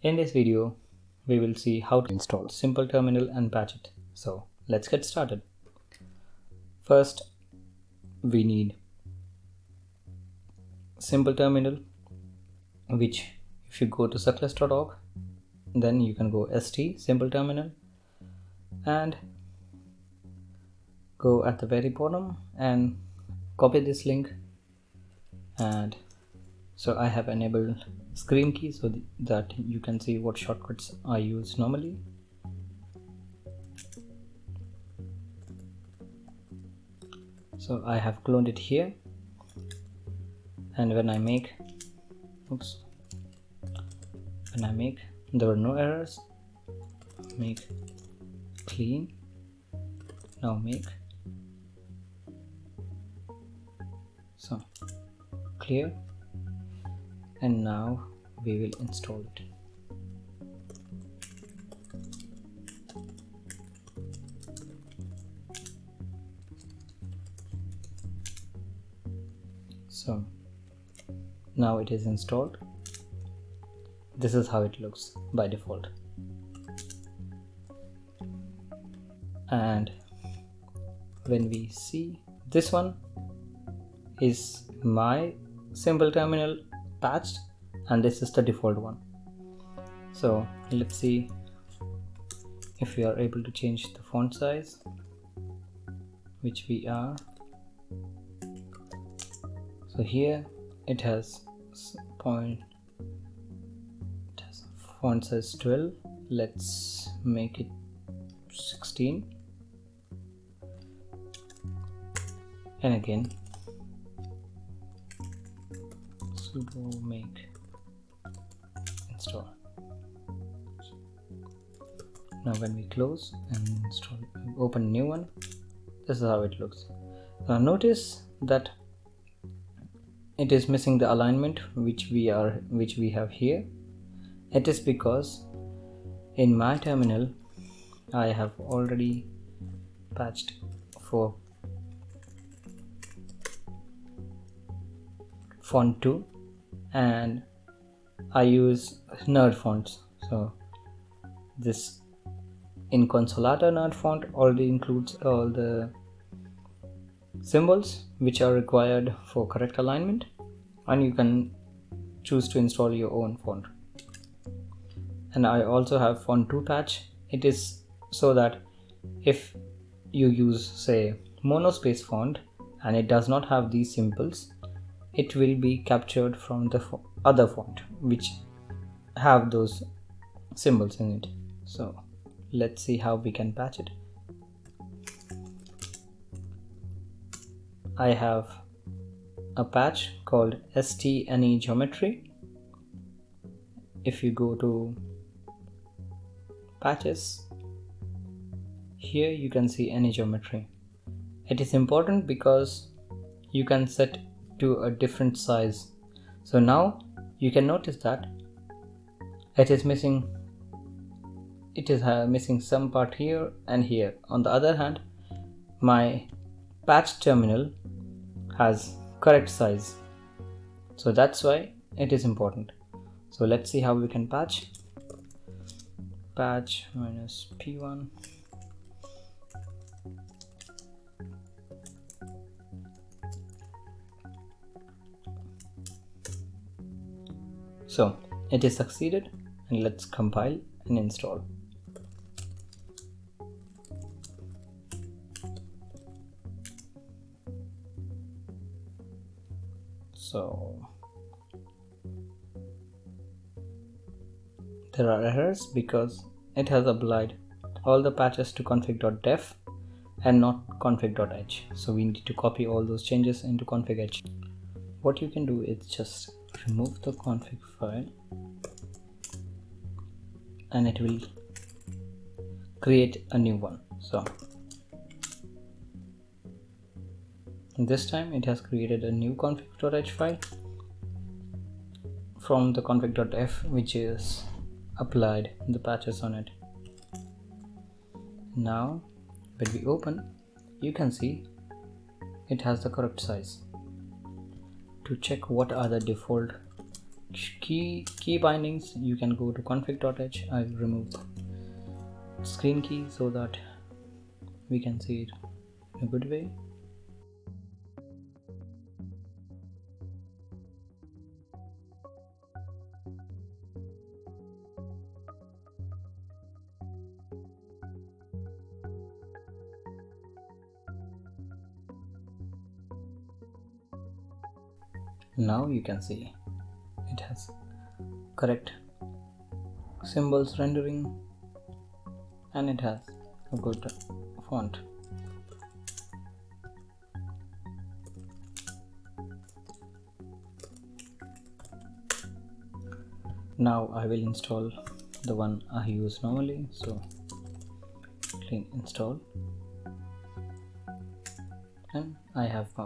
In this video, we will see how to install Simple Terminal and patch it. So let's get started. First, we need Simple Terminal, which if you go to suckless.org, then you can go st Simple Terminal and go at the very bottom and copy this link and so I have enabled screenkey so that you can see what shortcuts I use normally. So I have cloned it here. And when I make oops when I make there were no errors. Make clean. Now make. So clear and now we will install it. So now it is installed. This is how it looks by default. And when we see this one is my simple terminal patched and this is the default one. So let's see if we are able to change the font size which we are. So here it has point it has font size 12 let's make it 16 and again sudo make install now when we close and install open new one this is how it looks. Now notice that it is missing the alignment which we are which we have here. It is because in my terminal I have already patched for font 2 and I use nerd fonts. So this Inconsolata nerd font already includes all the symbols which are required for correct alignment and you can choose to install your own font. And I also have font 2 patch. It is so that if you use say monospace font and it does not have these symbols it will be captured from the fo other font which have those symbols in it. So let's see how we can patch it. I have a patch called stne geometry. If you go to patches here you can see any geometry. It is important because you can set to a different size. So now you can notice that it is missing it is uh, missing some part here and here. On the other hand my patch terminal has correct size. So that's why it is important. So let's see how we can patch. Patch minus p1 So it is succeeded and let's compile and install. So there are errors because it has applied all the patches to config.def and not config.h so we need to copy all those changes into config.h what you can do is just remove the config file and it will create a new one. So this time it has created a new config.h file from the config.f which is applied the patches on it. Now when we open you can see it has the correct size to check what are the default key key bindings. You can go to config.h i remove screenkey so that we can see it in a good way now you can see it has correct symbols rendering and it has a good font. Now I will install the one I use normally so clean install. And I have my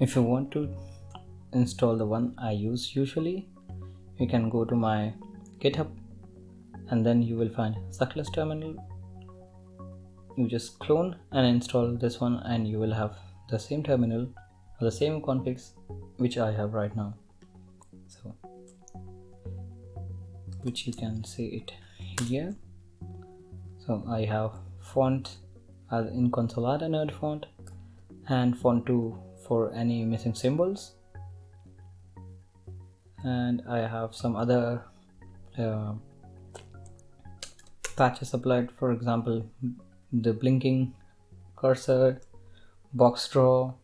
if you want to install the one I use usually you can go to my github and then you will find suckless terminal. You just clone and install this one and you will have the same terminal or the same configs which I have right now. So which you can see it here. So I have font as Inconsolata nerd font and font 2 for any missing symbols. And I have some other uh, patches applied. For example the blinking cursor box draw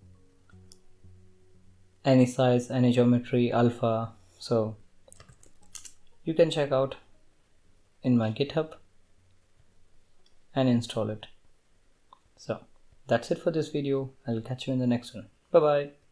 any size any geometry alpha. So you can check out in my github and install it. So that's it for this video. I'll catch you in the next one Bye bye.